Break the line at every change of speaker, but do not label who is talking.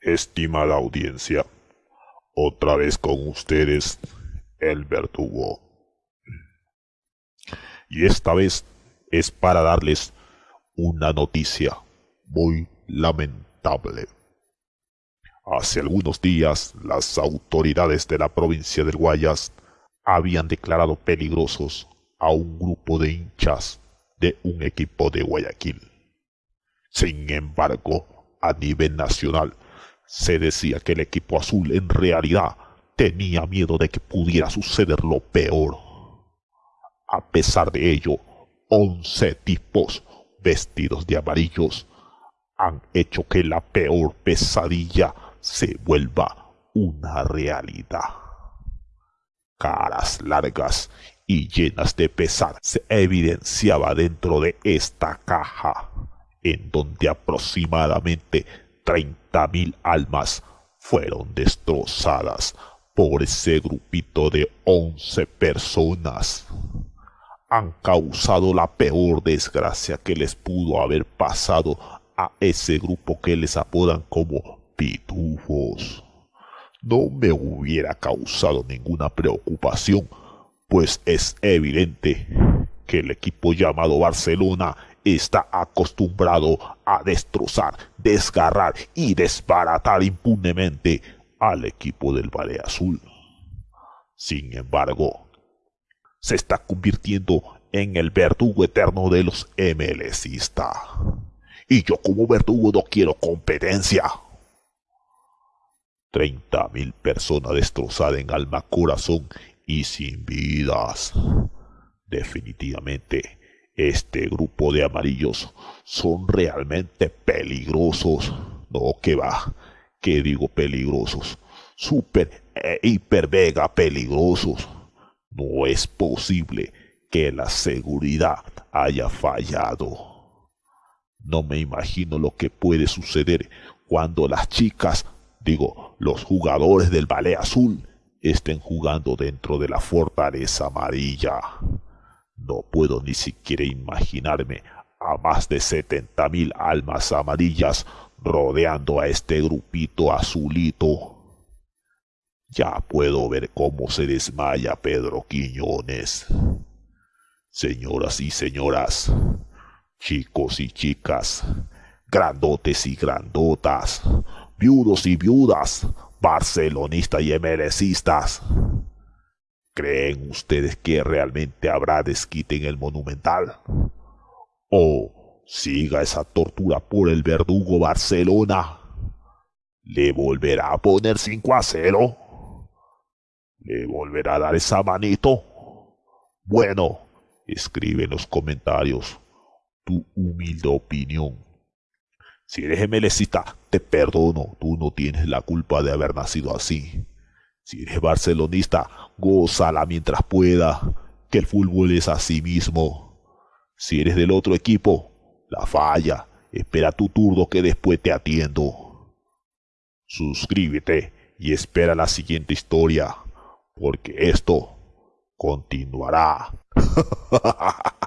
Estimada audiencia, otra vez con ustedes, el verdugo. Y esta vez es para darles una noticia muy lamentable. Hace algunos días, las autoridades de la provincia del Guayas habían declarado peligrosos a un grupo de hinchas de un equipo de Guayaquil. Sin embargo, a nivel nacional, se decía que el equipo azul en realidad tenía miedo de que pudiera suceder lo peor. A pesar de ello, once tipos vestidos de amarillos han hecho que la peor pesadilla se vuelva una realidad. Caras largas y llenas de pesar se evidenciaba dentro de esta caja, en donde aproximadamente treinta mil almas fueron destrozadas por ese grupito de once personas. Han causado la peor desgracia que les pudo haber pasado a ese grupo que les apodan como pitufos. No me hubiera causado ninguna preocupación, pues es evidente que el equipo llamado Barcelona está acostumbrado a destrozar, desgarrar y desbaratar impunemente al equipo del Valle Azul. Sin embargo, se está convirtiendo en el verdugo eterno de los MLCistas. Y yo como verdugo no quiero competencia. Treinta mil personas destrozadas en alma, corazón y sin vidas. Definitivamente este grupo de amarillos son realmente peligrosos. No, que va, que digo peligrosos. Super e hiper vega peligrosos. No es posible que la seguridad haya fallado. No me imagino lo que puede suceder cuando las chicas, digo, los jugadores del ballet azul, estén jugando dentro de la fortaleza amarilla. Puedo ni siquiera imaginarme a más de setenta mil almas amarillas rodeando a este grupito azulito. Ya puedo ver cómo se desmaya Pedro Quiñones. Señoras y señoras, chicos y chicas, grandotes y grandotas, viudos y viudas, barcelonistas y emerecistas. ¿Creen ustedes que realmente habrá desquite en el Monumental? ¿O siga esa tortura por el verdugo Barcelona? ¿Le volverá a poner 5 a 0? ¿Le volverá a dar esa manito? Bueno, escribe en los comentarios tu humilde opinión. Si eres melecita, te perdono, tú no tienes la culpa de haber nacido así. Si eres barcelonista, gózala mientras pueda, que el fútbol es así mismo. Si eres del otro equipo, la falla, espera tu turno que después te atiendo. Suscríbete y espera la siguiente historia, porque esto continuará.